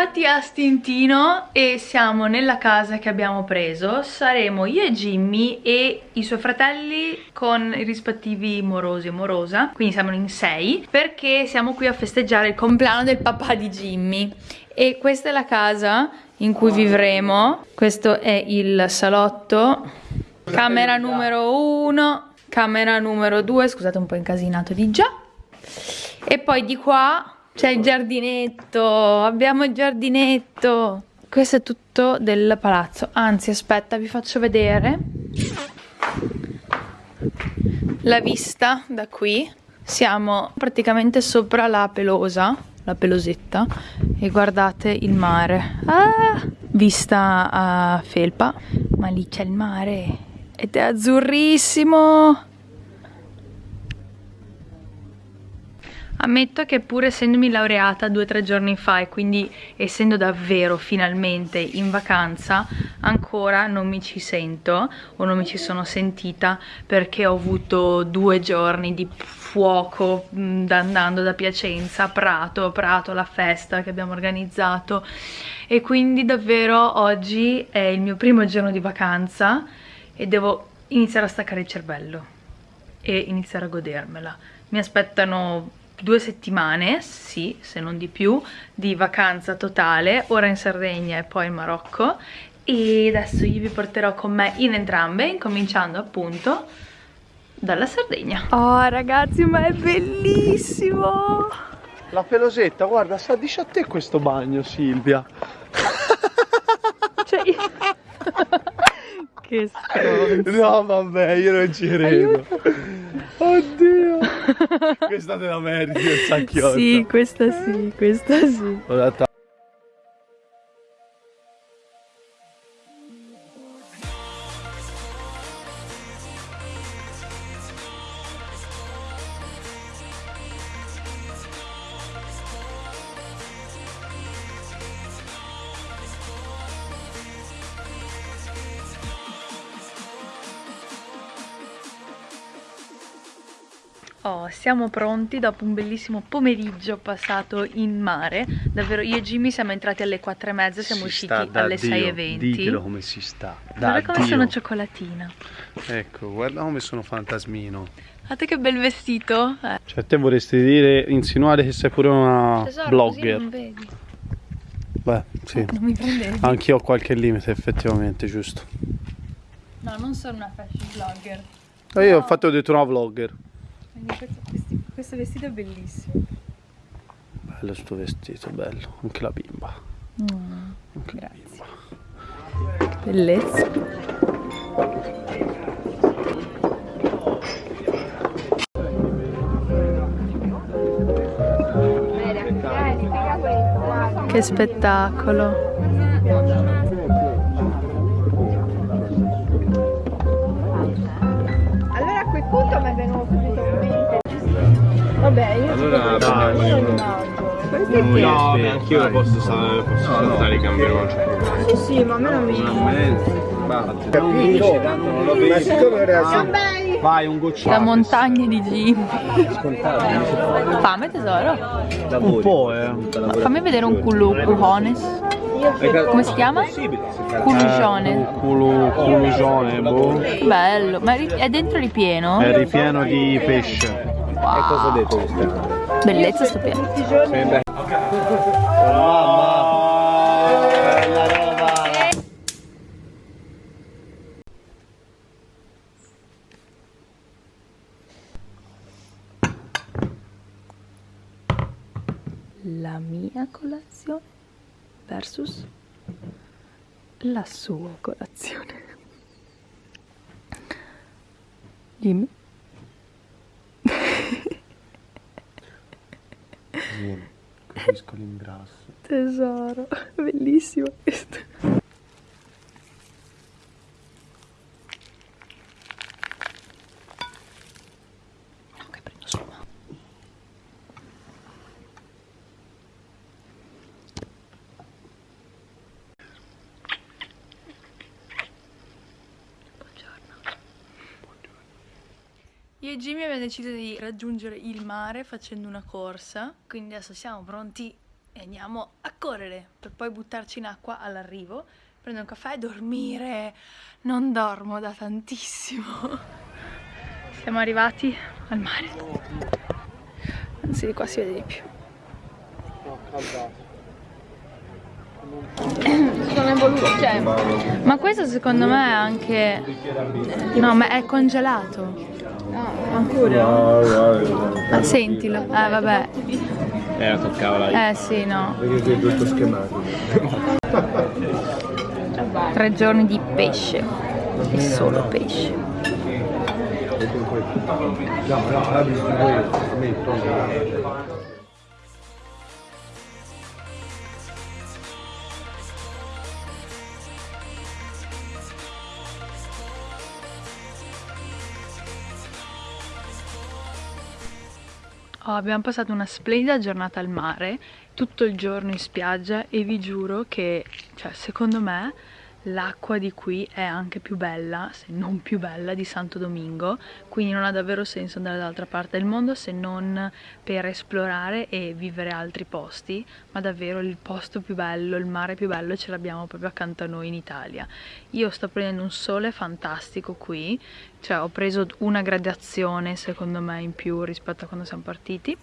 Arrivati a Stintino e siamo nella casa che abbiamo preso Saremo io e Jimmy e i suoi fratelli con i rispettivi morosi e morosa Quindi siamo in sei perché siamo qui a festeggiare il compleanno del papà di Jimmy. E questa è la casa in cui vivremo. Questo è il salotto. Camera numero uno Camera numero due Scusate un po' incasinato di già. E poi di qua c'è il giardinetto, abbiamo il giardinetto. Questo è tutto del palazzo. Anzi, aspetta, vi faccio vedere la vista da qui. Siamo praticamente sopra la pelosa, la pelosetta, e guardate il mare. Ah, vista a felpa, ma lì c'è il mare ed è azzurrissimo. Ammetto che pur essendomi laureata due o tre giorni fa e quindi essendo davvero finalmente in vacanza ancora non mi ci sento o non mi ci sono sentita perché ho avuto due giorni di fuoco mm, andando da Piacenza a Prato, Prato la festa che abbiamo organizzato e quindi davvero oggi è il mio primo giorno di vacanza e devo iniziare a staccare il cervello e iniziare a godermela. Mi aspettano due settimane, sì, se non di più, di vacanza totale, ora in Sardegna e poi in Marocco e adesso io vi porterò con me in entrambe, incominciando appunto dalla Sardegna. Oh ragazzi, ma è bellissimo! La pelosetta, guarda, sa dice a te questo bagno, Silvia. Cioè... che stronzo. No, vabbè, io non ci credo. Oddio. Questa te la meriti, il sacchiotto. Sì, questa sì, questa sì. Oh, siamo pronti dopo un bellissimo pomeriggio passato in mare. Davvero, io e Jimmy siamo entrati alle 4 e mezza, siamo si usciti alle 6.20. Ditelo come si sta. Guarda come Dio. sono cioccolatina. Ecco, guarda come sono fantasmino. Guardate che bel vestito. Eh. Cioè, te vorresti dire, insinuare che sei pure una Tesoro, blogger. non vedi. Beh, sì. Non mi. Anch'io ho qualche limite, effettivamente, giusto. No, non sono una fashion blogger. No. Io infatti ho detto una vlogger. Questo, vestito è bellissimo. Bello sto vestito, bello. Anche la bimba. Mm, Anche grazie. La bimba. Bellezza. Che spettacolo. Vabbè, io allora prendiamo Noi, no, beh, anch'io posso, posso no, saltare i cambioni, non c'è problema. Sì, sì, ma a me non mi... Capito? Ma siccome era Vai, un gocciolo. La montagna di Jimmy. Fame tesoro? Un po', eh. fammi vedere un culo cujones. Come si chiama? Culugione. Eh, culu, culugione, boh. Bello, ma è dentro ripieno? È ripieno di pesce. Wow. E cosa ho detto questo? Bellezza stupenda. Sì, oh, mamma! Bella roba! La mia colazione versus la sua colazione. Dimmi. Vieni, capisco l'imbrasso. Tesoro, bellissimo questo. Io e Jimmy abbiamo deciso di raggiungere il mare facendo una corsa, quindi adesso siamo pronti e andiamo a correre per poi buttarci in acqua all'arrivo, prendere un caffè e dormire. Non dormo da tantissimo. Siamo arrivati al mare. Anzi, di qua si vede di più. Non è voluto, cioè, ma questo secondo me è anche... No, ma è congelato. Ancora? Ah, sentilo. Eh, vabbè. Eh, toccava la Eh, sì, no. Perché è tutto schematico. Tre giorni di pesce. E solo pesce. No, no, Oh, abbiamo passato una splendida giornata al mare, tutto il giorno in spiaggia e vi giuro che, cioè, secondo me l'acqua di qui è anche più bella, se non più bella, di Santo Domingo, quindi non ha davvero senso andare dall'altra parte del mondo se non per esplorare e vivere altri posti, ma davvero il posto più bello, il mare più bello ce l'abbiamo proprio accanto a noi in Italia. Io sto prendendo un sole fantastico qui, cioè ho preso una gradazione secondo me in più rispetto a quando siamo partiti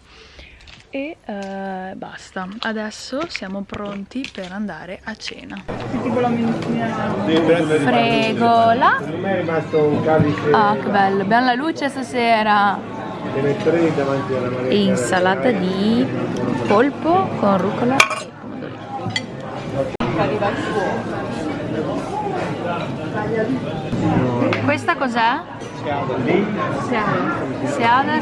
e uh, basta. Adesso siamo pronti per andare a cena. Fregola ah che bello. Abbiamo la luce stasera. E insalata di polpo con rucola e pomodori. Questa cos'è? Seada Seada,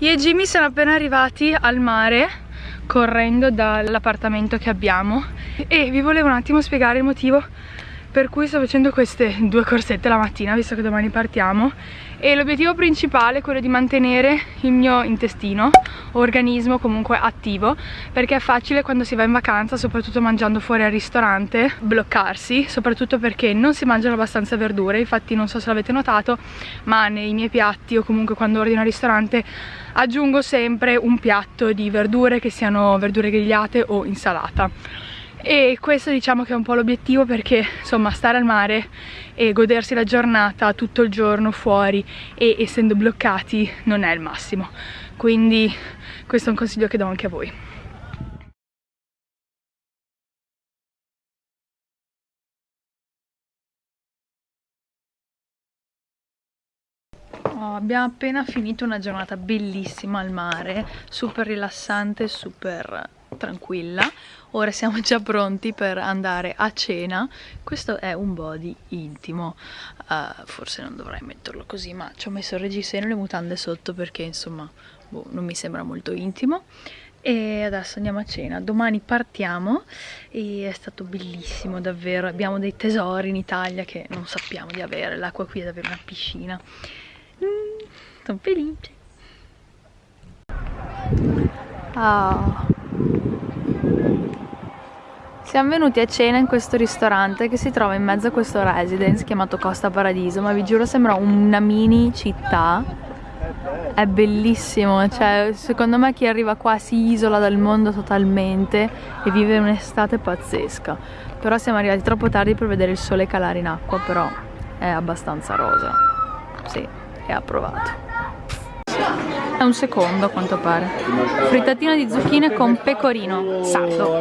io e Jimmy siamo appena arrivati al mare correndo dall'appartamento che abbiamo. E vi volevo un attimo spiegare il motivo per cui sto facendo queste due corsette la mattina visto che domani partiamo. E l'obiettivo principale è quello di mantenere il mio intestino organismo comunque attivo perché è facile quando si va in vacanza soprattutto mangiando fuori al ristorante bloccarsi soprattutto perché non si mangiano abbastanza verdure. Infatti non so se l'avete notato ma nei miei piatti o comunque quando ordino al ristorante aggiungo sempre un piatto di verdure che siano verdure grigliate o insalata e questo diciamo che è un po' l'obiettivo perché insomma stare al mare e godersi la giornata tutto il giorno fuori e essendo bloccati non è il massimo. Quindi questo è un consiglio che do anche a voi. Oh, abbiamo appena finito una giornata bellissima al mare, super rilassante, super tranquilla. Ora siamo già pronti per andare a cena. Questo è un body intimo. Uh, forse non dovrei metterlo così ma ci ho messo il reggiseno e le mutande sotto perché insomma boh, non mi sembra molto intimo. E adesso andiamo a cena. Domani partiamo e è stato bellissimo davvero. Abbiamo dei tesori in Italia che non sappiamo di avere. L'acqua qui è davvero una piscina. Mm, sono felice. Oh. Siamo venuti a cena in questo ristorante che si trova in mezzo a questo residence chiamato Costa Paradiso, ma vi giuro sembra una mini città. È bellissimo, cioè secondo me chi arriva qua si isola dal mondo totalmente e vive un'estate pazzesca. Però siamo arrivati troppo tardi per vedere il sole calare in acqua, però è abbastanza rosa. Sì, è approvato. È un secondo a quanto pare. Frittatina di zucchine con pecorino sardo.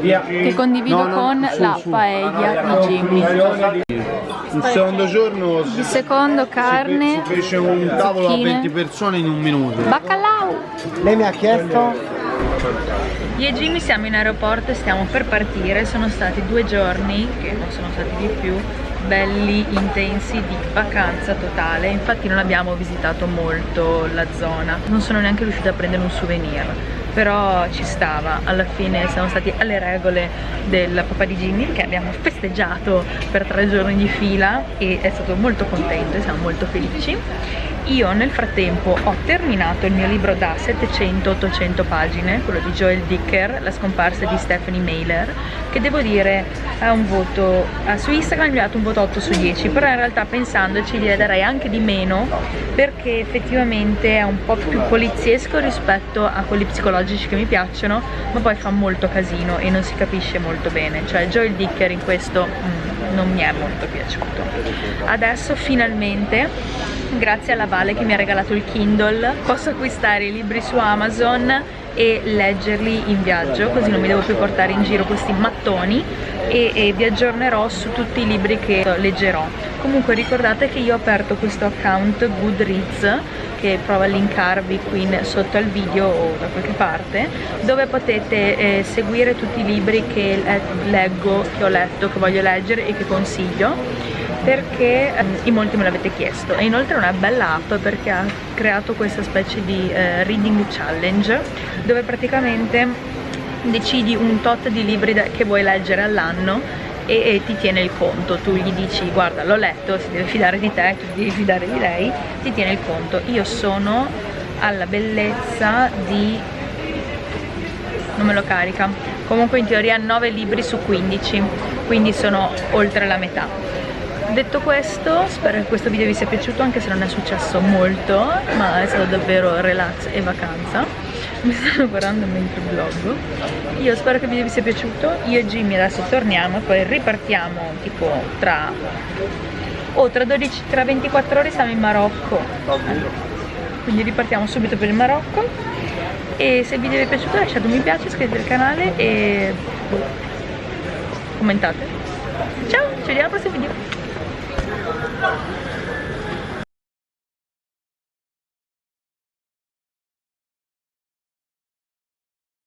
Che condivido no, no, con su, la su. paella di Jimmy. Il secondo giorno il secondo carne si fece un tavolo zucchine. a 20 persone in un minuto. Bacalao! Lei mi ha chiesto io e Jimmy siamo in aeroporto e stiamo per partire, sono stati due giorni, che non sono stati di più, belli, intensi di vacanza totale. Infatti non abbiamo visitato molto la zona. Non sono neanche riuscita a prendere un souvenir però ci stava. Alla fine siamo stati alle regole del papà di Jimmy che abbiamo festeggiato per tre giorni di fila e è stato molto contento e siamo molto felici. Io nel frattempo ho terminato il mio libro da 700-800 pagine, quello di Joel Dicker, La scomparsa di Stephanie Mailer, che devo dire ha un voto, su Instagram gli ho dato un voto 8 su 10, però in realtà pensandoci gli darei anche di meno perché effettivamente è un po' più poliziesco rispetto a quelli psicologici che mi piacciono, ma poi fa molto casino e non si capisce molto bene, cioè Joel Dicker in questo mm, non mi è molto piaciuto. Adesso finalmente grazie alla Vale che mi ha regalato il Kindle posso acquistare i libri su Amazon e leggerli in viaggio così non mi devo più portare in giro questi mattoni e, e, vi aggiornerò su tutti i libri che leggerò. Comunque ricordate che io ho aperto questo account Goodreads che provo a linkarvi qui sotto al video o da qualche parte dove potete eh, seguire tutti i libri che leggo, che ho letto, che voglio leggere e che consiglio perché eh, in molti me l'avete chiesto. E inoltre è una bella app perché ha creato questa specie di eh, reading challenge dove praticamente decidi un tot di libri che vuoi leggere all'anno e, e, ti tiene il conto, tu gli dici guarda l'ho letto, si deve fidare di te, tu devi fidare di lei, ti tiene il conto. Io sono alla bellezza di... non me lo carica, comunque in teoria 9 libri su 15, quindi sono oltre la metà detto questo spero che questo video vi sia piaciuto anche se non è successo molto ma è stato davvero relax e vacanza. Mi stanno guardando mentre vlog io spero che il video vi sia piaciuto. Io e Jimmy adesso torniamo e poi ripartiamo tipo tra o oh, tra, 12, tra 24 ore siamo in Marocco. Quindi ripartiamo subito per il Marocco. E se il video vi è piaciuto lasciate un mi piace, iscrivetevi al canale e commentate. Ciao, ci vediamo al prossimo video Thank you.